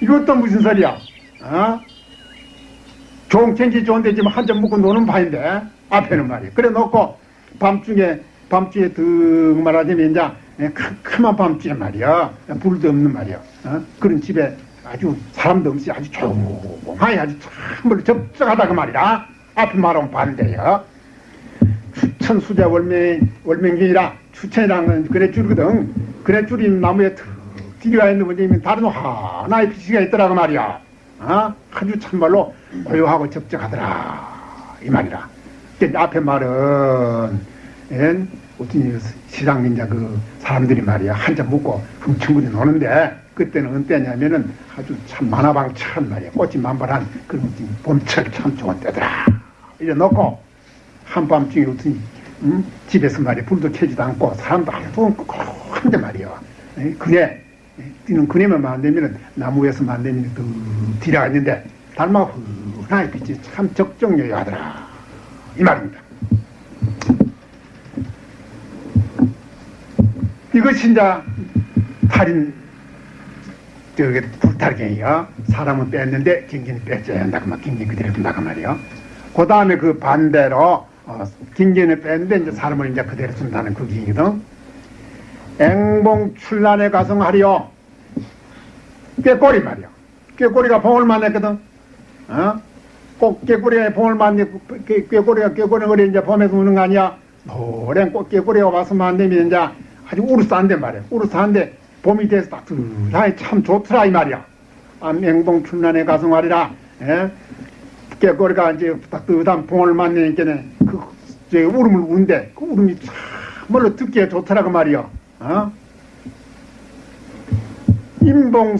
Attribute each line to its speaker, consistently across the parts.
Speaker 1: 이것도 무슨 소리야? 어? 경기 좋은데 지금 한잔 먹고 노는 바인데 앞에는 말이야. 그래 놓고 밤중에 밤중에 득 말하자면 이제 큼큼한 밤중에 말이야. 불도 없는 말이야. 어? 그런 집에 아주 사람도 없이 아주 조용하게 아주 참으로 접적하다 그 말이야. 앞에 말하면 반대야. 추천 수자 월맹 월맹경이라 추천이라는 건 그래 줄거든. 그래 줄이 나무에 턱 뒤가 있는 뭐냐면 다른 하나의 빛이가 있더라고 말이야. 어? 아주 참말로 고요하고 적적하더라. 이 말이라. 그 앞에 말은, 엔, 어떤 시장 이제 그 사람들이 말이야. 한잔 먹고 흠청거리 노는데, 그때는 언때냐면은 아주 참 만화방천 말이야. 꽃이 만발한 그런 봄철 참 좋은 때더라. 이래 놓고, 한밤중에 어떤, 음? 집에서 말이야. 불도 켜지도 않고, 사람도 하나도 한데 말이야. 그네, 뛰는 그네만 만들면 나무에서 만드는 그 뒤라가 있는데 달마 흔하게 빛이 참 적정여하더라 이 말입니다. 이것이 이제 탈인 저기 불탈경이요. 사람은 뺐는데 경기는 뺐어야 한다고 막 경기 그대로 둔다고 말이요. 그 다음에 그 반대로 어, 경기는 뺐는데 이제 사람을 이제 그대로 둔다는 그 기거든. 앵봉 출란에 가성하리요. 꾀꼬리 말이야. 꾀꼬리가 봉을 만났거든. 어? 꼭 꾀꼬리가 봉을 만났, 꾀꼬리가 꾀꼬리 이제 봄에서 우는 거 아니야? 노랜 꼭 꾀꼬리가 와서 만나면 이제 아주 우르스 한데 말이야. 우르스 한데 봄이 돼서 따뜻하게 참 좋더라 이 말이야. 아, 맹봉 출란에 가성하리라. 예? 꾀꼬리가 이제 따뜻한 봉을 만나니까는 그, 저 울음을 우는데 그 울음이 참말로 듣기에 좋더라 그 말이야. 어? 인봉,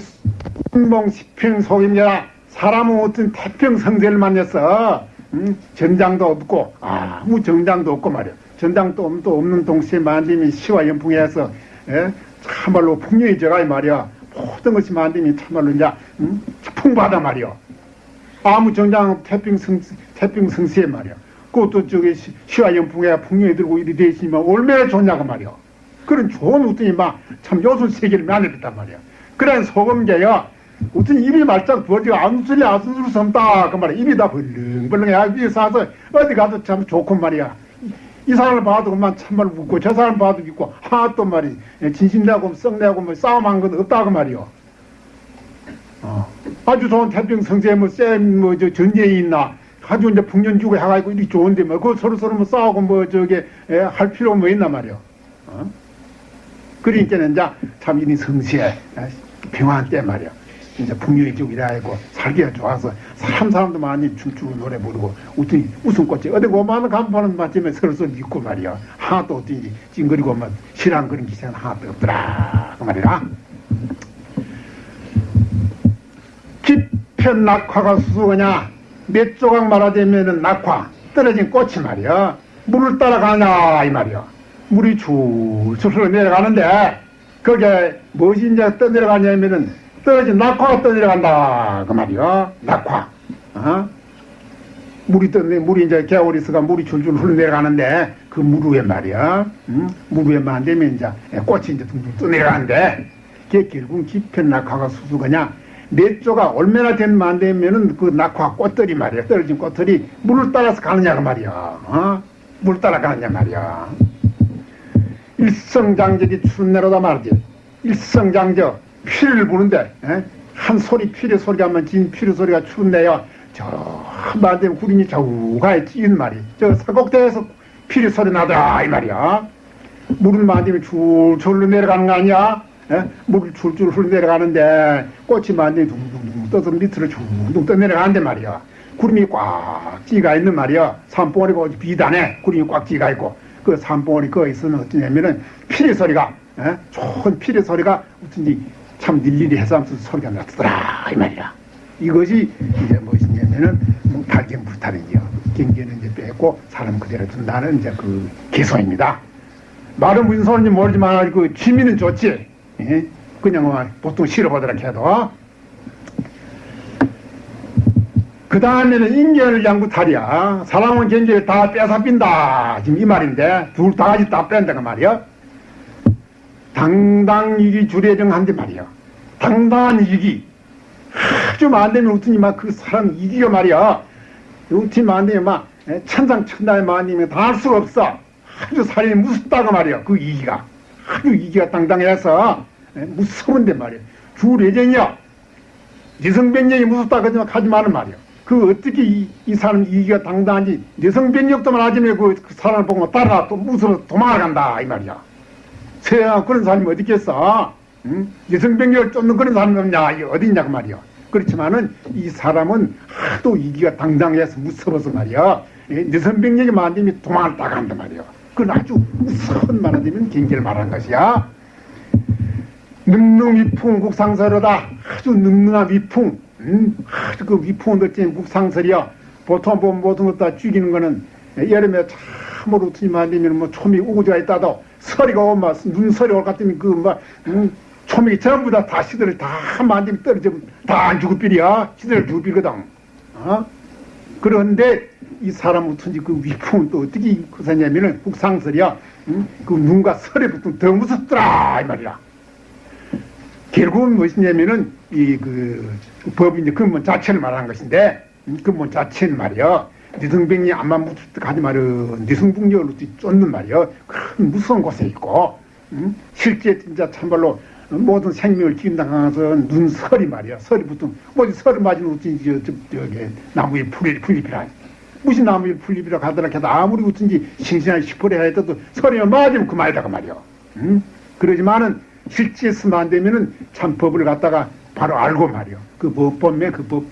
Speaker 1: 인봉 시평 속임이라 사람은 어떤 태평성세를 만났어. 음? 전장도 없고, 아무 정장도 없고 말이야. 전장도 또 없는 동시에 만듦이 시와 연풍에서, 예? 참말로 풍요의 저가 말이야. 모든 것이 만듦이 참말로 이제, 음? 풍부하다 말이야. 아무 정장 태평성, 태평성세 말이야. 그것도 저기 시와 연풍에 풍요에 들고 이리 돼 있으면 얼마나 좋냐고 말이야. 그런 좋은 웃더니 막참 요술 세계를 만들었단 말이야. 그런 소금제요. 어떤 입이 말짝 부어지고 안술이 안술을 섬다 그 말이야. 입이 다 벌렁벌렁해. 위에 사서 어디 가도 참 좋고 말이야. 이 사람을 봐도 그만 참말 웃고 저 사람 봐도 웃고 하또 말이 진심내고 썩내고 뭐 싸움한 건 없다고 말이요. 어. 아주 좋은 태평 성세 뭐쌤뭐저 전쟁이 있나 아주 이제 풍년주고 해가지고 이리 좋은데 뭐그 서로 서로 뭐 싸우고 뭐 저게 에, 할 필요 뭐 있나 말이요. 어? 그러니까는 이제 참 이리 성시에 평화한 때 말이야. 이제 풍요의 쪽이라 하고 살기가 좋아서 사람 사람도 많이 춤추고 노래 부르고 웃더니 웃음꽃이 어디 고마는 간판은 맞으면 서로서로 믿고 말이야. 하나도 어디 찡그리고 막 실한 그런 기세는 하나도 없더라. 그 말이야. 깊은 낙화가 수수하냐 몇 조각 말하자면은 낙화 떨어진 꽃이 말이야. 물을 따라가냐 이 말이야. 물이 줄줄 흘러 내려가는데 그게 무엇이 이제 떠내려가냐면은 떨어진 낙화가 떠내려 간다. 그 말이요 낙화. 어? 물이 떠내 물이 이제 겨울이 있어가 물이 줄줄 흘러 내려가는데 그물 위에 말이야. 응? 물 위에만 되면 이제 꽃이 이제 둥둥 떠내려가는데 그게 결국 깊은 낙화가 수수가냐. 몇 조가 얼마나 된만 되면은 그 낙화 꽃들이 말이야. 떨어진 꽃들이 물을 따라서 가느냐 그 말이야. 어? 물 따라 가느냐 말이야. 일성장적이 추내로다 말이지. 일성장적 피를 부는데 에? 한 소리 피리 소리가 하면 진 피리 소리가 추운데요. 저 한반대 구름이 저우가에 찌은 말이. 저 사곡대에서 피리 소리 나더라 이 말이야. 물은 만지면 줄줄로 내려가는 거 아니야? 에? 물을 줄줄 흘러 내려가는데 꽃이 만지면 둥둥둥 떠서 밑으로 둥둥 떠 내려가는데 말이야. 구름이 꽉 찌가 있는 말이야. 산봉우리 가 비단에 구름이 꽉 찌가 있고 그 산봉우리 거기 있으면 어떠냐면은 피리 소리가 에? 좋은 피리 소리가 어쩐지 참 일일이 해서하면서 소리가 났더라 이 말이야. 이것이 이제 무엇이냐면은 뭐 발견 불탈이죠. 경계는 이제 빼고 사람 그대로 둔다는 이제 그 개소입니다. 말은 무슨 소리인지 모르지만 그 취미는 좋지. 예? 그냥 뭐 보통 싫어보더라 해도 그 다음에는 인견을 양구탈이야. 사람은 경계를 다 뺏어 빈다. 지금 이 말인데, 둘 다 같이 다 뺀다가 말이야. 당당 이기 주례정한데 말이야. 당당한 이기. 아주 만되면 웃더니 막그 사람 이기가 말이야. 웃지 만되면 막 천상 천당에 만되면 다 할 수가 없어. 아주 살인이 무섭다고 말이야. 그 이기가. 아주 이기가 당당해서 무서운데 말이야. 주례정이야. 여성변력이 무섭다 그러지만 하지 마는 말이야. 그 어떻게 이, 이 사람 이기가 당당한지 여성변력도만 하지만 그, 그 사람을 보고 따라 또 무서워 도망간다 이 말이야. 세상 그런 사람이 어디 있겠어? 응? 여성병력을 쫓는 그런 사람이 없냐? 이 어디 있냐 그 말이야. 그렇지만은 이 사람은 하도 이기가 당당해서 무서워서 말이야. 여성병력이 만들면 도망을 따간단 말이야. 그건 아주 무서운 말하자면 경계를 말하는 것이야. 능능 위풍 국상설이다. 아주 능능한 위풍. 음, 아주 그 위풍은 어째 국상설이야. 보통 보면 모든 것 다 죽이는 거는 여름에 참으로 트지만 되면 뭐 초미 우구지가 있다도 서리가 오면 눈서리 올것 같으면 그막 음, 초미 전부 다 다 시들을 다 만들면 떨어지면 다 안 죽을 빌이야. 시들 죽을 빌거든. 어? 그런데 이 사람 어쩐지 그 위풍은 또 어떻게 그사냐면은 국상설이야. 음? 그 눈과 설에 붙으면 더 무섭더라 이 말이야. 결국은 무엇이냐면은 이 그 법이 이제 근본 자체를 말하는 것인데 근본 자체는 말이야. 니성병이 암만 하지 말은 니성북력으로 쫓는 말이야. 큰 무서운 곳에 있고 음? 실제 진짜 참말로 모든 생명을 기인당하서 눈설이 말이야. 설이 붙은 뭐지 설을 맞으면 어쩐지 저기 나무에 풀이 풀잎이라 무슨 나무에 풀잎이라 가더라 해도 아무리 어쩐지 싱싱한 시퍼리 해도 설이 맞으면 그 말이다 그 말이야. 음? 그러지만은 실제 쓰면 안 되면은 참 법을 갖다가 바로 알고 말이요. 그 법범에 그 법,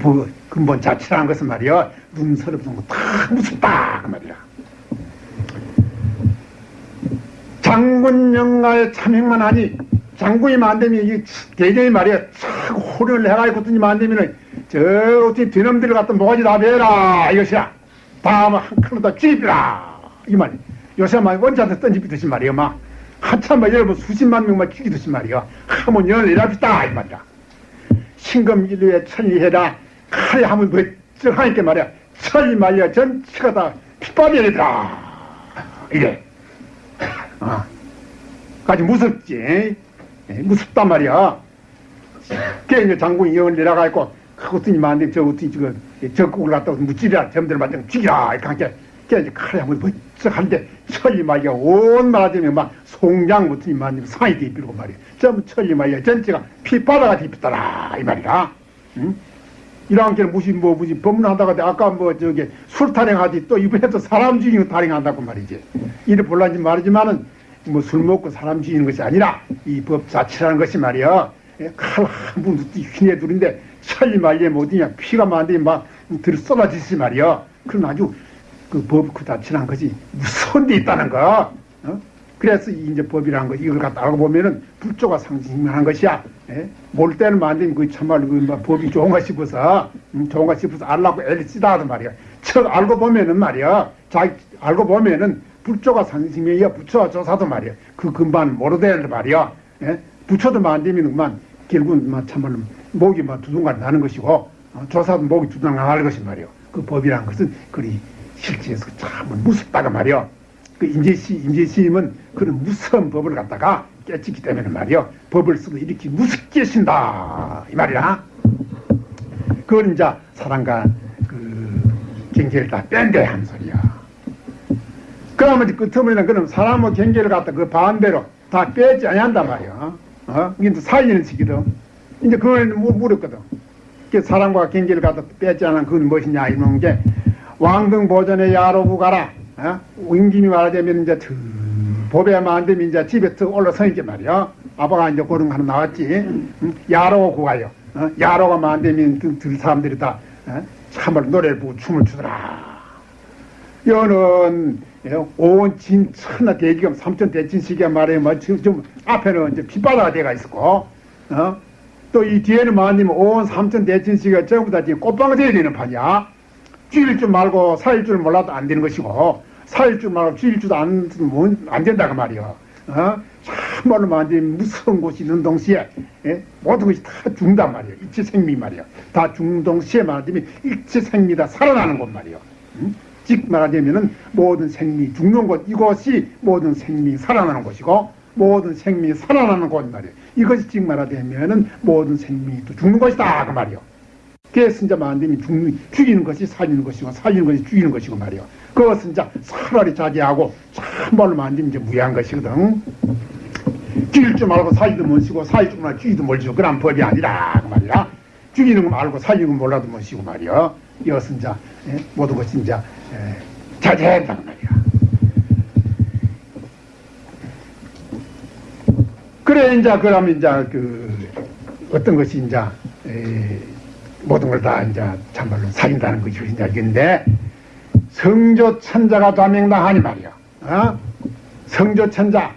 Speaker 1: 법, 근본 자체라는 것은 말이요. 눈서럽 다 무섭다. 그 말이야. 장군 영가에 참행만 하니, 장군이만 안 되면 이 대전이 말이야. 참 호련을 해가지고 든지 안 되면은, 저, 어떻게 뒤놈들을 갖다 모가지 다 베라. 이것이야. 다음 한 칸으로 다 찌비라. 이 말이야. 요새 막 원자한테 던지비듯이 말이야. 막. 한참 막 여러분 수십만 명만 죽이듯이 말이야. 하면 열일합시다. 이 말이야. 신금일루에 천리해라. 칼에 하면 멀쩡하니까 말이야. 천리 말이야. 전체가 다 핏바디이더라. 이래. 아. 까지 무섭지. 무섭단 말이야. 그게 이제 장군이 영을 내려가 있고, 그것들이 만데 저 어떻게 저거 적국을 갖다 무찌리라 점들 만든 죽이라 이렇게 하니까 이제 칼에 한번 번쩍 한데 천리 말이야 온 말하자면 막 송장 같은 이만 상이 뒤비고 말이야 전부 천리 말이야 전체가 피바다가 뒤비더라 이 말이야 응? 이런 게 무슨 뭐 무슨 법문하다가 아까 뭐 저기 술 타령하지 또 이번에 또 사람 죽이는 타령한다고 말이지 이래 볼란지 말이지만은 뭐 술 먹고 사람 죽이는 것이 아니라 이 법 자체라는 것이 말이야 칼한분 휘내 둘인데 천리 말리에 뭐디냐 피가 만들이 막 들어 쏟아지지 말이야 그럼 아주 그 법그 자체란 것이 무서운 데 있다는 거. 어? 그래서 이제 법이라는 거 이걸 갖다 알고 보면은 불조가 상징하는 것이야. 예? 몰 때는 만들면 그 참말로 그뭐 법이 좋은가 싶어서 음, 좋은가 싶어서 알라고 애를 쓰다 하단 말이야. 척 알고 보면은 말이야. 자기 알고 보면은 불조가 상징이야. 부처와 조사도 말이야. 그 근반 모르되는 말이야. 예? 부처도 만들면 그만 결국은 막 참말로 목이 막 두둥간 나는 것이고 어? 조사도 목이 두둥간 나는 것이 말이야. 그 법이라는 것은 그리 실제에서 참 무섭다가 말이요. 그 인재시, 인재시임은 그런 무서운 법을 갖다가 깨치기 때문에 말이요. 법을 쓰고 이렇게 무섭게 신다. 이 말이야. 그걸 이제 사람과 그 경계를 다 뺀대 한 소리야. 그러면 끝머리는 그럼 사람의 경계를 갖다 그 반대로 다 빼지 않는단 말이야. 어? 이게 살리는 시기도. 이제 그걸 물었거든. 그 사람과 경계를 갖다 빼지 않은 그건 무엇이냐 이런 게 왕등 보전에 야로부 가라. 어? 임금이 말하자면 이제 드, 보배만 안 되면 이제 집에 더 올라서 있게 말이야. 아빠가 이제 그런 거 하나 나왔지. 응? 야로 구가요. 어? 야로가 안 되면 들 사람들이 다 어? 참말 노래를 부르고 춤을 추더라. 여는 예, 온 진 천하 대기금 삼천 대진시기야 말해 뭐 지금 좀 앞에는 이제 빗바다가 돼가 있었고 어? 또 이 뒤에는 뭐아니면 온 삼천 대진시기가 전부 다 지금 돼야 되는 판이야. 찌를 줄 말고 사일 줄 몰라도 안 되는 것이고 사일 줄 말고 찌를 줄도 안, 안 된다 그 말이야. 어? 참말로 만든 무서운 곳이 있는 동시에 예? 모든 것이 다 죽는단 말이에요. 일체생미 말이에요. 다 죽는 동시에 말하자면 일체생미다 살아나는 곳 말이에요. 음? 즉 말하자면은 모든 생미 죽는 곳 이곳이 모든 생미 살아나는 곳이고 모든 생명이 살아나는 곳 말이에요. 이것이 즉 말하자면은 모든 생명이 또 죽는 것이다 그 말이요. 그래서 이제 만듦이 죽는 죽이는 것이 살리는 것이고 살리는 것이 죽이는 것이고 말이요. 그것은 이제 차라리 자제하고 참말로 만듦 이제 무해한 것이거든. 죽일 줄 말고 살리도 못시고 살릴 줄 말고 죽이도 몰시고 그런 법이 아니라 그 말이야. 죽이는 거 말고 살리는 거 몰라도 못시고 말이요. 이것은 이제 예? 모든 것이 이제 예, 자제해야 한단 말이야. 그래 이제 그러면 이제 그 어떤 것이 이제 에, 모든 걸 다 이제 참말로 살인다는 것이 이제 이건데 성조 천자가 좌명당하니 말이야. 어? 성조 천자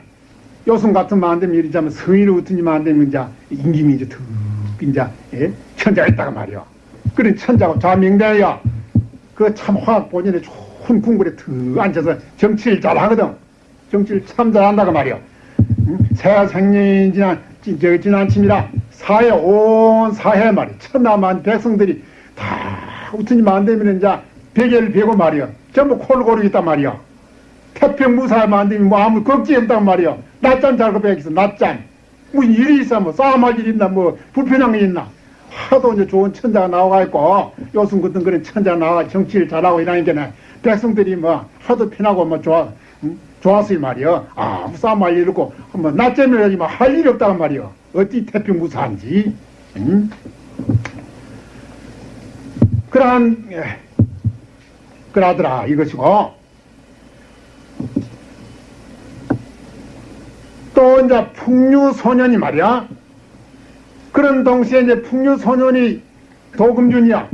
Speaker 1: 요즘 같은 만되면 이러자면 성의로 웃더니 만되면 이제 임금이 이제 툭 이제 예? 천자가 있다가 말이야. 그런 천자가 좌명대야. 그 참 화학 본인의 좋은 궁궐에 툭 앉아서 정치를 잘 하거든. 정치를 참 잘한다고 말이야. 새 생년이 지난, 지난 침이라 사회, 온 사회 말이야. 천남한 백성들이 다 우천이 만되면 이제 베개를 베고 말이야. 전부 콜 고르고 있단 말이야. 태평 무사에 만들면 뭐 아무 걱정이 없단 말이야. 낮잠 자고 베겠어, 낮잠. 무슨 일이 있어, 뭐 싸움할 일 있나, 뭐 불편한 게 있나. 하도 이제 좋은 천자가 나와가 있고, 요즘 같은 그런 천자가 나와 정치를 잘하고 이러니까 백성들이 뭐 하도 편하고 뭐 좋아, 응? 좋았어요 말이요. 아, 무사말 이러고, 뭐, 낮잠이라지 뭐, 할 일이 없다고 말이요. 어찌 태평 무사한지. 응? 그러한, 예, 그러더라, 이것이고. 또 이제 풍류소년이 말이야. 그런 동시에 이제 풍류소년이 도금준이야.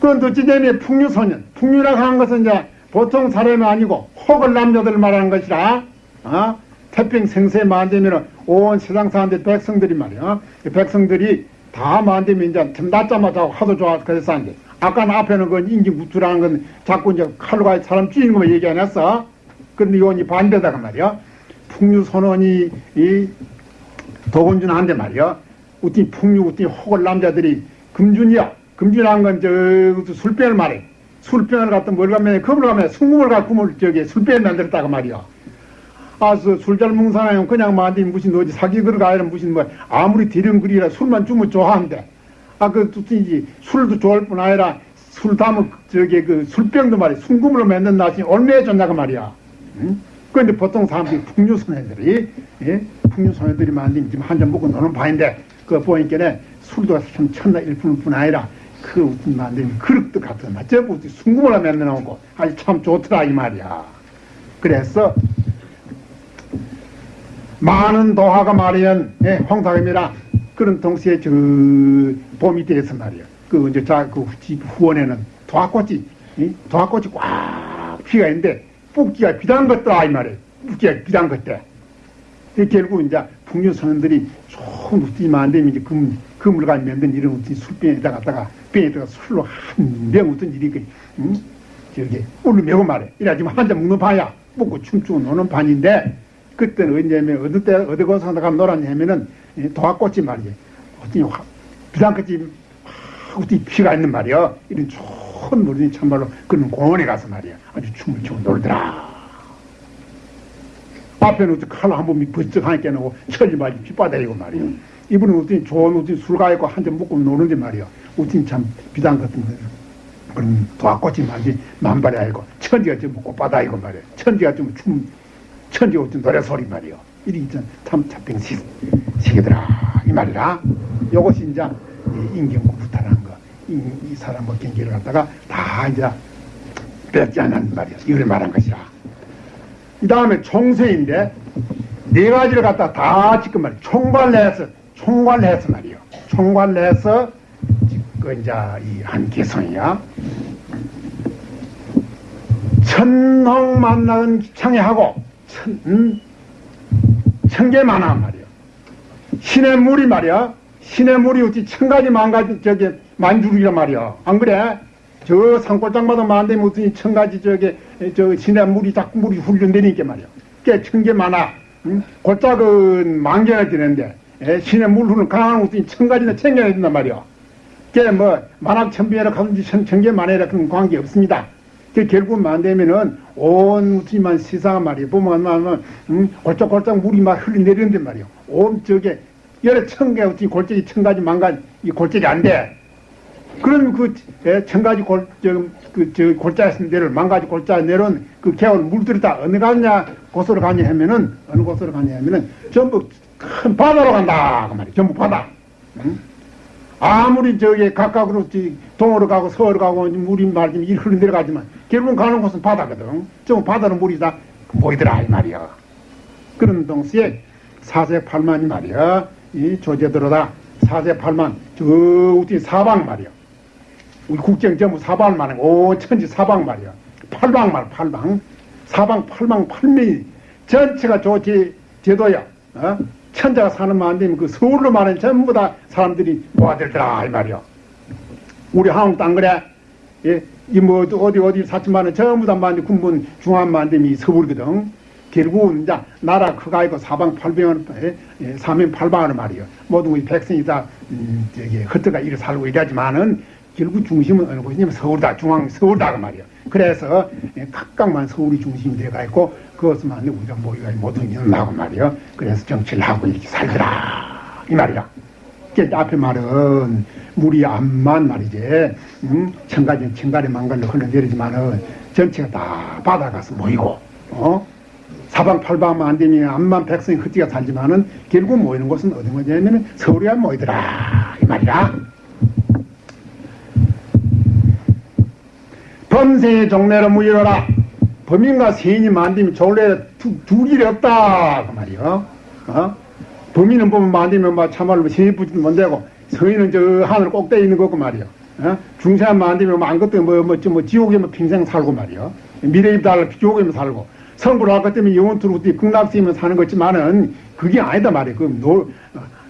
Speaker 1: 그건 도찌되면 풍류소년. 풍류라고 하는 것은 이제 보통 사람이 아니고 혹을 남자들 말하는 것이라 어? 태평 생세 만되면 온 세상 사람들 백성들이 말이야. 백성들이 다 만되면 이제 낮자마자 하도 좋아 그래서 안돼 아까 앞에는 그 인기 무투라는 건 자꾸 이제 칼로 가 사람 찌는 것만 얘기 안 했어. 그런데 이건 반대다가 말이야. 풍류 선언이 이 도건준한테 말이야. 우띠 풍류 우띠 혹을 남자들이 금준이야. 금준한 건저 술병을 말해 술병을 갖다 뭘 가면 겁을 가면 순금을 갖고 물 저기 술병 만들었다고 말이야. 아서 술잘 먹는 사람은 그냥 만디 무슨 어디 사기 그러가 아니라 무슨 뭐 아무리 대령그리라 술만 주면 좋아한대. 아그 뚜지 술도 좋아할 뿐 아니라 술 담은 저기 그 술병도 말이야 순금으로 만든 나시 얼마에 좋냐고 말이야. 응? 그런데 보통 사람들이 풍류 소녀들이 예? 풍류 소녀들이 만든 지금 한 잔 먹고 노는 바인데 그 보니까 술도 참 천나 일품일 뿐 아니라 그 만들면 그릇도 같은 마저부 순금을 만들어 놓고 아주 참 좋더라 이 말이야. 그래서 많은 도화가 말이연 예, 홍사입니다. 그런 동시에 저 봄이 돼서 말이야. 그 이제 자그 집 후원에는 도화꽃이 예? 도화꽃이 꽉 피가 있는데 뽑기가 비단 것더라 이 말이야. 뽑기가 비단 것대. 결국 이제 풍류 선원들이 좋은 웃음이 만들면 이제 금 그물 가 만든 이런 웃음 술병에다 갖다가 병에다가 술로 한병 웃은 일이 그, 응? 저기, 울을 메고 말해. 이래지만 한잔 먹는 반이야. 먹고 춤추고 노는 반인데, 그때는 언제면, 어느 때, 어디 가서 나가면 놀았냐면은, 도화꽃이 말이지. 어떤 비단꽃이 어디 피가 있는 말이야. 이런 좋은 물이 참말로 그런 공원에 가서 말이야. 아주 춤을 추고 놀더라. 앞에는 칼로 한 번 번쩍 하니까 놓고 철이 말이 핏바닥이고 말이야. 이분은 어떤 좋은 어떤 술가 있고 한 잔 먹고 노는데 말이야. 어떤 참 비단 같은 거. 그런 도화꽃이 만지 만발이 아니고 천지가 좀 꽃바다이고 말이야. 천지가 좀 춤, 천지가 어떤 노래 소리 말이야. 이리 있잖 참 잡병시 시기더라. 이 말이라. 요것이 이제 인경구부타라는 거. 이, 이 사람과 경계를 갖다가 다 이제 뺏지 않는 말이야. 이걸 말한 것이라. 이 다음에 총세인데 네 가지를 갖다 다 지금 말이야. 총괄해서 총괄해서 말이요. 총괄해서 그 이제 이한 개성이야. 천홍 만나는 창해하고 천, 음, 천개 만화 말이야. 신의 물이 말이야. 신의 물이 어찌 천 가지 만 가지 저기 만주이란 말이야. 안 그래? 저 산골장마다 만데 무슨 천 가지 저기 저 신의 물이 자꾸 물이 흘러내리니까 말이야. 꽤천개 많아. 음? 골짜기는 만개가 되는데 예? 신의 물 흐르는 강한 곳이 천가지나 챙겨야 된단 말이요. 그게 뭐 만학 천비해라 가든지 천개 만해라 그런 관계 없습니다. 그 결국 만되면은 온 우주만 세상 말이에요. 보면 만 음, 골짝골짝 물이 막 흘러내리는데 말이요. 온 저게 여러 천개 어찌 골짜기 천 가지 만 가지 이 골짜기 안 돼. 그럼 그 예, 천가지 골, 저, 그, 저 골짜기 내를 만가지 골짜 내려온 그 개월 물들이 다 어느 가냐 곳으로 가냐 하면은 어느 곳으로 가냐 하면은 전부 큰 바다로 간다 그 말이에요. 전부 바다. 응? 아무리 저기 각각으로 동으로 가고 서으로 가고 물이 말좀 이 흘러 내려가지만 결국은 가는 곳은 바다거든. 좀 바다는 물이 다 보이더라 이 말이야. 그런 동시에 사세팔만이 말이야. 이 조제들어다 사세팔만 저 우리 사방 말이야. 우리 국경 전부 사방만 오 천지 사방 말이야. 팔방 말 팔방 사방 팔방 팔미 전체가 조제 제도야. 어? 천자가 사는 만 되면 그 서울로 말하는 전부 다 사람들이 모아들더라 이 말이야. 우리 한국 땅 그래. 예, 이뭐 어디 어디 사천만은 전부 다 만디 군본 중앙만 되면 이 서울거든. 결국은 이제 나라 크가 있고 사방 팔방을 예, 예, 사면 팔방을 말이요. 모든 우리 백성이 다 음, 저기 흩어가 이래 살고 이러지만은 결국 중심은 어느 곳이냐면 서울다 중앙 서울다 그 말이요. 그래서 예, 각각만 서울이 중심이 돼가 있고 그것만 우리가 모이가 모든 일은 나고 말이요. 그래서 정치를 하고 이렇게 살더라 이 말이야. 그 앞에 말은 물이 암만 말이지 음? 천가지 천가리 망갈로 흘러내리지만은 전체가 다 바다가서 모이고 어? 사방팔방만 안 되면 암만 백성이 흩지가 살지만은 결국 모이는 곳은 어디 뭐냐면 서울에 모이더라 이 말이야. 범생의 종래로 무이러라 범인과 세인이 만들면 졸래 두 길이 없다 그 말이요. 어? 범인은 보면 만들면 막 참말로 세인 붙이면 못 되고 서인은 저 하늘 꼭대기 있는 거고 말이요. 어? 중세한 만들면 뭐 아무것도 뭐, 뭐, 뭐, 지옥에 뭐 평생 살고 말이요. 미래입 달라 지옥에 살고 성불을 할것 때문에 영원토록 극락시면 사는 거지만은 그게 아니다 말이에요. 그 노,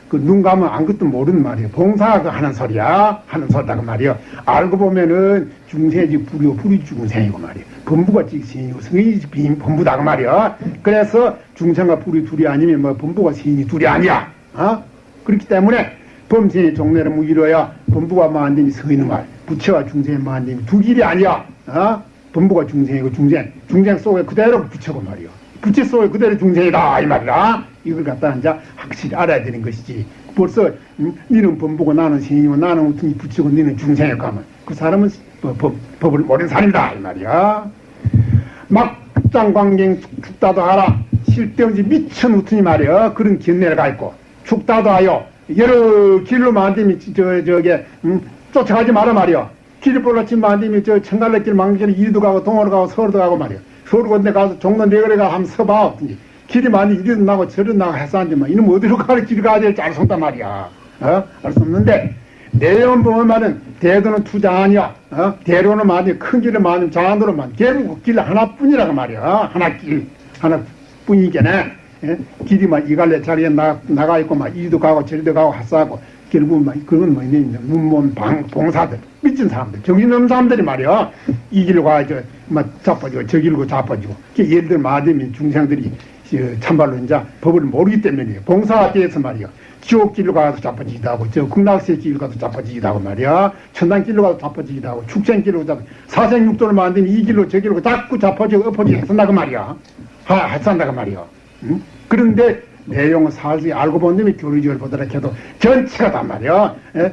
Speaker 1: 그 눈 감으면 아무것도 모르는 말이에요. 봉사 그 하는 소리야. 하는 소리다 그 말이에요. 알고 보면은 중세지 불이요. 불이 중생이고 말이에요. 범부가 직신이고 성인이 빈 범부다 그 말이에요. 그래서 중생과 불이 둘이 아니면 뭐 범부가 신이 둘이 아니야. 어? 그렇기 때문에 범생의 종래를 무기로야 범부가 만되니 성인은 말. 부처와 중생의 만되니 두 길이 아니야. 어? 범부가 중생이고 중생. 중생 속에 그대로 부처고 말이요. 부처 속에 그대로 중생이다 이 말이다. 이걸 갖다 이제 확실히 알아야 되는 것이지. 벌써 음, 니는 범부고 나는 신이고 나는 어떤 부처고 니는 중생이고 하면 그 사람은 법, 법, 법을 모르는 사람이다 이 말이야. 막장광경 죽다도 알아. 실대없이 미천 우튼이 말이야. 그런 견내가 있고 죽다도 하여 여러 길로 만들면 저 저게 음, 쫓아가지 마라 말이야. 길을 볼라치면 만들면 저 청갈래 길 망길에 이리도 가고 동으로 가고 서울도 가고 말이야. 서울 건데 가서 종로 내거래가 한번 서봐. 길이 많이 이리도 나고 저리도 나고 해서 앉으면 이놈 어디로 가는 길을 가야 될지 알 수 없단 말이야. 어? 알 수 없는데 내용 보면 말은 대도는 투자 아니야. 어? 대로는 많이 큰 길을 많이 장안도로 많이 결국 길 하나뿐이라고 말이야. 어? 하나 길 하나뿐이겠네. 예? 길이 막 이갈래 자리에 나, 나가 있고 막 이리도 가고 저리도 가고 하싸고 결국 막 그건 뭐냐 문몸 방 봉사들 미친 사람들 정신없는 사람들이 말이야 이 길로 가야죠 막 자빠지고 저 길로 자빠지고 예를 들면 마대민 중생들이 참말로 이제 법을 모르기 때문이에요. 봉사가 돼서 말이야. 지옥길로 가서 자빠지기도 하고 저 극락세 길로 가서 자빠지기도 하고 말이야. 천당길로 가서 자빠지기도 하고 축생길로 가서 사생육도를 만들면 이 길로 저 길로 자꾸 자빠지고 엎어지고 했었나그 말이야. 하, 했었나그 말이야. 응? 그런데 내용을 살지 알고 본 놈이 교리적을 보더라 해도 전체가 단 말이야. 예?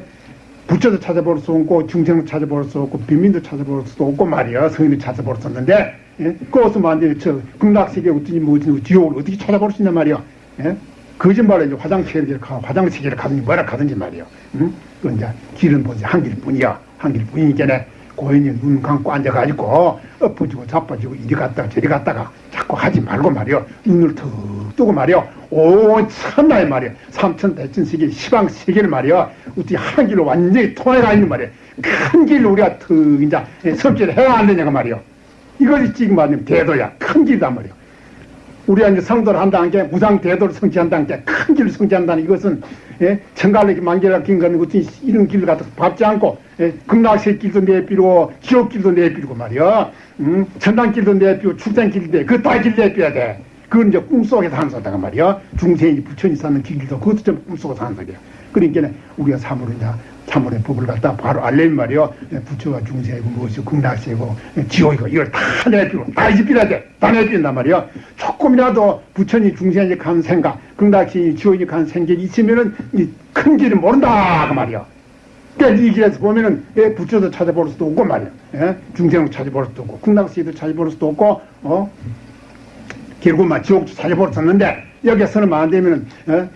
Speaker 1: 부처도 찾아볼 수 없고 중생도 찾아볼 수 없고 빈민도 찾아볼 수 없고 말이야. 성인도 찾아볼 수 없는데 예? 그것을 만드는 저 극락세계 어떻게 뭐지 지옥을 어떻게 찾아볼 수 있냐 말이야. 예? 거짓말로 이제 화장실을 가 화장실을 가든지 뭐라 가든지 말이야. 응? 그 이제 길은 보지 한 길뿐이야. 한 길뿐이니까 고인이 눈 감고 앉아가지고 엎어지고 자빠지고 이리 갔다가 저리 갔다가 자꾸 하지 말고 말이요 눈을 턱 뜨고 말이요 오 참나의 말이요 삼천 대천 세계 시방 세계를 말이요 어떻게 한 길로 완전히 통해가 있는 말이요 큰 길로 우리가 턱 이제 섭지를 해야 안 되냐고 말이요 이것이 지금 말하면 대도야 큰 길이단 말이요 우리가 이제 성도를 한다는 게 무상 대도를 성취한다는 게 큰 길을 성취한다는 이것은 예? 천갈래 만개라 긴 거는 어떤 이런 길을 갖다 밟지 않고 예? 극락세 길도 내비고 지옥 길도 내비고 말이야 음? 천당 길도 내비고 출생 길도 내그다 길 내비야 돼 그건 이제 꿈속에서 한 소리가 말이야. 중생이 부처님 사는 길도 그것도 좀 꿈속에서 한 소리야. 그러니까 우리가 참으로 이제 참으로 법을 갖다 바로 알려면 말이요. 부처가 중생이고 무엇이고 극락세고 지옥이고 이걸 다 내비고 다 이집비라 돼. 다 내비린단 말이야. 조금이라도 부처님 중생이 간 생각, 극락세이 지옥이 간 생각이 있으면은 이 큰 길을 모른다 그 말이야. 그러니까 이 길에서 보면은 예, 부처도 찾아볼 수도 없고 말이야. 예? 중생도 찾아볼 수도 없고 극락세도 찾아볼 수도 없고 어? 결국 막 지옥도 찾아볼 수 없는데 여기서는 안 되면은 어?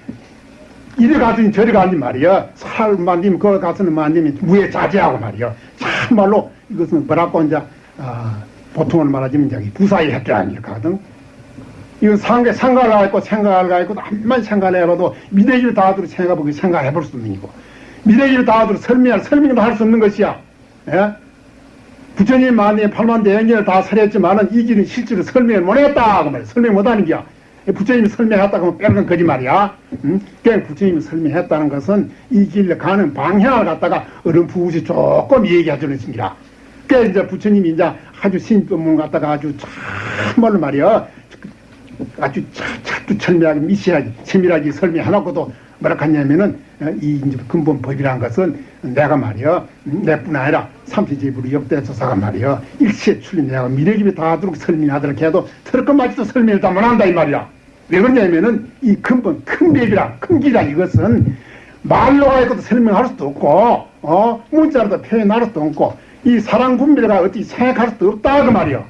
Speaker 1: 이래 가더니 저리 가니 말이야. 살만 되면 거기 가서는 만 되면 무에 자제하고 말이야. 참말로 이것은 뭐라고 이제 아, 보통을 말하자면 저기 부사의 획기 아니거든. 이건 상가, 생각을 하고 생각을 하고 한만 생각을 해봐도 미래기를 다 하도록 생각해보고 생각해볼 수 없는 거고 미래기를 다 하도록 설명할 설명도 할 수 없는 것이야. 예? 부처님 만에 팔만 대행전을 다 설했지만은 이 길은 실제로 설명을 못했다. 그 말이야. 설명 못하는 게야. 부처님이 설명했다고 하면 빼는 건 거짓말이야. 응? 그냥 부처님이 설명했다는 것은 이 길로 가는 방향을 갖다가 어른푸우시 조금 얘기해 주는 식이라. 그래 이제 부처님이 이제 아주 신법문 갖다가 아주 참말로 말이야. 아주 착착도 철미하게 미시하게 세밀하게 설명해놓고도 뭐라 하냐면은 이 이제 근본 법이라는 것은 내가 말이야 내뿐 아니라 삼시제부로 역대 조사가 말이야 일체 출린 내가 미래집에 다 하도록 설명하도록 해도 틀것마저도 설명을 다 못한다 이 말이야 왜 그러냐면은 이 근본 큰 법이라 큰 길이라 이것은 말로 하고도 설명할 수도 없고 어 문자로도 표현할 수도 없고 이 사랑 분별가 어떻게 생각할 수도 없다 그 말이야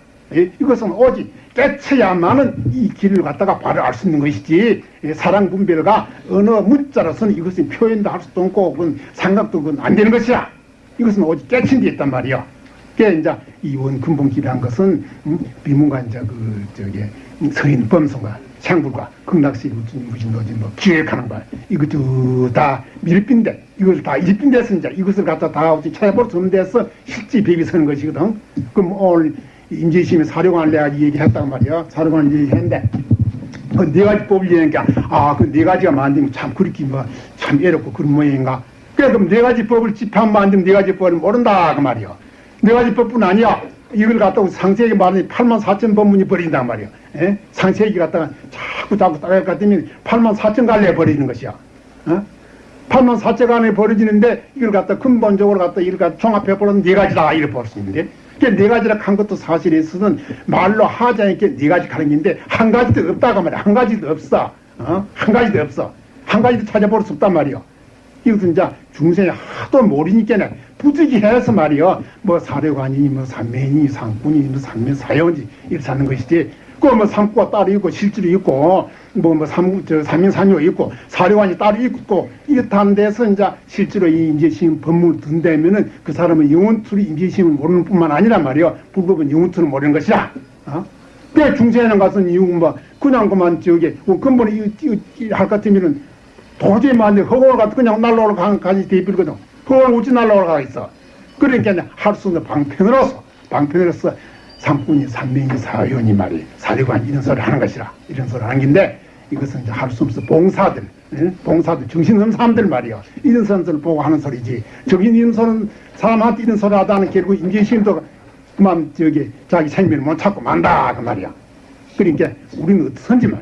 Speaker 1: 이것은 오직 깨쳐야만은 이 길을 갖다가 바로 알 수 있는 것이지 사랑 분별가 어느 문자로서는 이것은 표현도 할 수도 없고 그건 생각도 그건 안 되는 것이야 이것은 오직 깨친 데 있단 말이야 그게 이제 이 원 근본길이란 것은 음, 이제 그 저기 서인 범성과 생불과 극락시 무신도지 뭐 기획하는 거야 이것도 다 밀빈데 이것을 다 일빈데서 이제 이것을 갖다 다 어디 찾아볼 수 없는 데서 실제 비비 서는 것이거든 그럼 오늘 인재심이 사료관을 내가 얘기했단 말이야. 사료관을 얘기했는데, 그 네 가지 법을 얘기하니까, 아, 그 네 가지가 만들면 참 그렇게 뭐, 참 애롭고 그런 모양인가. 그래, 그럼 네 가지 법을 집합 만들면 네 가지 법을 모른다. 그 말이야. 네 가지 법뿐 아니야. 이걸 갖다가 상세하게 말하니 8만 4천 법문이 버린단 말이야. 에? 상세하게 갖다가 자꾸 자꾸 따라갈 것 같으면 8만 4천 갈래 버리는 것이야. 어? 8만 4천 갈래 버려지는데 이걸 갖다 근본적으로 갖다 이걸 갖다 종합해보면 네 가지다. 이렇게 볼수 있는데. 그러니까 네 가지라 한 것도 사실에서는 말로 하자니까 네 가지 가는 건데 한 가지도 없다고 말이야. 한 가지도 없어. 어? 한 가지도 없어. 한 가지도 찾아볼 수 없단 말이야. 이것은 이제 중생이 하도 모르니까 부득이해서 말이야. 뭐 사료관이니 뭐 삼매니 상꾼이 뭐 삼매 사형지 이렇게 하는 것이지. 그뭐 삼구가 따로 있고 실질이 있고 뭐뭐 삼저 삼인삼요 있고 사료관이 따로 있고 이렇다는 데서 이제 실제로 이 인재심 법문을 든다면은 그 사람은 영원투리 인재심을 모르는 뿐만 아니란 말이야. 불법은 영원투를 모르는 것이다. 어? 그래 중세에는 가서 이유 뭐 그냥 그만 저기 뭐 근본에 이할 같으면은 도저히 만데 허공을 갖다 그냥 날라오러 가지 대빌거든. 허공을 어찌 날라오러 가 있어. 그러니까 할 수 없는 방편으로서 방편으로서 삼꾼이 삼명이 사연이 말이 사리관 이런 소리 하는 것이라 이런 소리 하는 건데 이것은 이제 할 수 없어 봉사들 응? 봉사들 정신없는 사람들 말이야 이런 사람들 보고 하는 소리지 정신 있는 사람, 사람한테 이런 소리 하다는 결국 인재심도 그만 저기 자기 생명을 못 찾고 만다 그 말이야 그러니까 우리는 어떻든지 말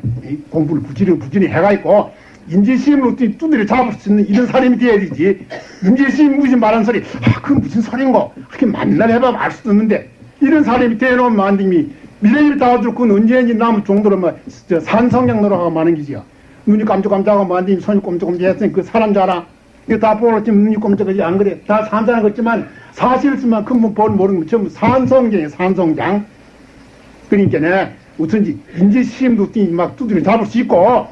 Speaker 1: 공부를 부지런히 부지런히 해가 있고 어떻게 두드려 잡을 수 있는 이런 사람이 돼야 되지 인재심 무슨 말하는 소리 아 그건 무슨 소리인고 그렇게 만날 해봐 알 수도 없는데 이런 사람이 대놓으면 만듦이 미래일 다 들고 언제인지 남은 정도로 뭐 산성장 노력하고 마는 기지요. 눈이 깜짝깜짝하고 만듦이 손이 꼼짝꼼짝 했으니 그 사람 줄 알아. 이거 다 보고 지금 눈이 꼼짝하지 안 그래. 다 산자는 것지만 사실스만 큰분 볼 모르는 거 전부 산성장이에요. 산성장. 그러니까 네 어쩐지 인재 시험도 막 두드려 잡을 수 있고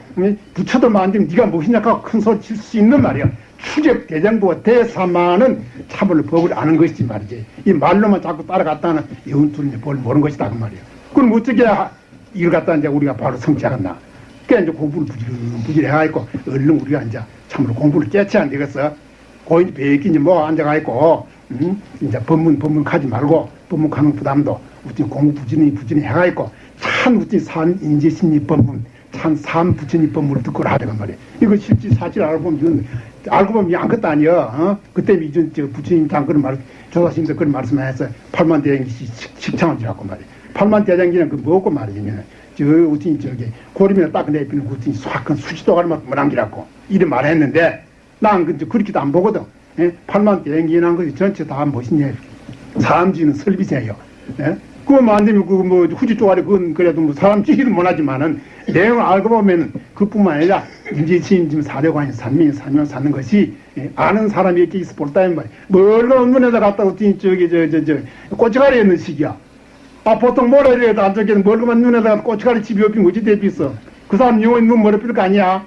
Speaker 1: 부처도 만들면 네가 무엇이냐고 큰 소리 칠 수 있는 말이야. 추적 대장부가 대사만은 차벌 법을 아는 것이지 말이지. 이 말로만 자꾸 따라갔다는 영투는 뭘 모르는 것이다 그 말이야. 그럼 어떻게 이걸 갖다 이제 우리가 바로 성취하겠나. 그래 이제 공부를 부지런부지런해 가지고 얼른 우리가 이제 참으로 공부를 깨치 안 되겠어. 고인 배끼니 뭐 앉아가 있고 음? 이제 법문 법문 가지 말고 법문 가는 부담도 우리 공부 부지런히 부지런히 해가 있고 참 우리 산 인재심리 법문 참삼 부처님 법문을 듣고 하자간 말이야. 이거 실제 사실 알고 보면 알고 보면 아무것도 아니야. 어? 그때 이전 저 부처님 장 그런 말 조사심도 그런 말씀을 해서 팔만 대장기 식창을 지라고 말이야. 팔만 대장기는 그 뭐고 말이냐면 저 우tin 저기 고리면 딱 내비는 우tin 수학은 수지도가를 막 문항기라고 이런 말 했는데 난 그, 그렇게도 안 보거든 예? 8만 대행기난 것이 전체 다 무엇이냐 사람지는 설비세요 예? 그거만 안 되면 그 뭐 후지 쪼가리 그건 그래도 뭐 사람 찌기도 못하지만은 내용을 알고 보면 그뿐만 아니라 이제 지금 사대관이 산민이 살면 사는 것이 예, 아는 사람이 이렇게 있어 볼다는 말이야. 멀건 눈에다 갖다 놓더니 저기 저 저저 고춧가리 있는 시기야. 아 보통 뭐라 이래도 안 저기는 멀거만 눈에다가 고춧가리 집이 없긴 뭐지 대비 있어. 그 사람 영원히 눈 머리 필거 아니야.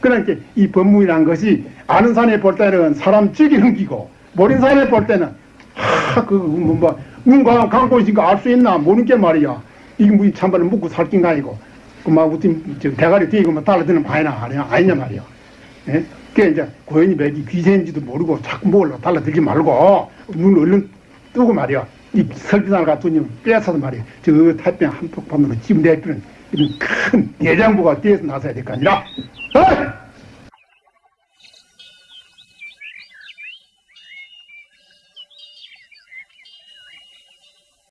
Speaker 1: 그러니까 이 법문이란 것이 아는 사람이 볼 때는 사람 찌기는 기고 모르는 사람이 볼 때는 하그뭐 눈 감고 있으니까 알 수 있나 모르는 게 말이야. 이게 뭐 참말로 묵고 살긴 가이고 그막 우팀 저 대가리 뒤고 막 달라드는 바이나 아니냐 아니냐 말이야. 예? 그게 이제 고연이 맥이 귀신인지도 모르고 자꾸 뭘로 달라들지 말고 눈 얼른 뜨고 말이야. 이 설비단을 갖더니 빼앗아서 말이야. 저 태평 한폭판으로 지금 내피는 이런 큰 대장부가 뒤에서 나서야 될 거 아니라. 어이!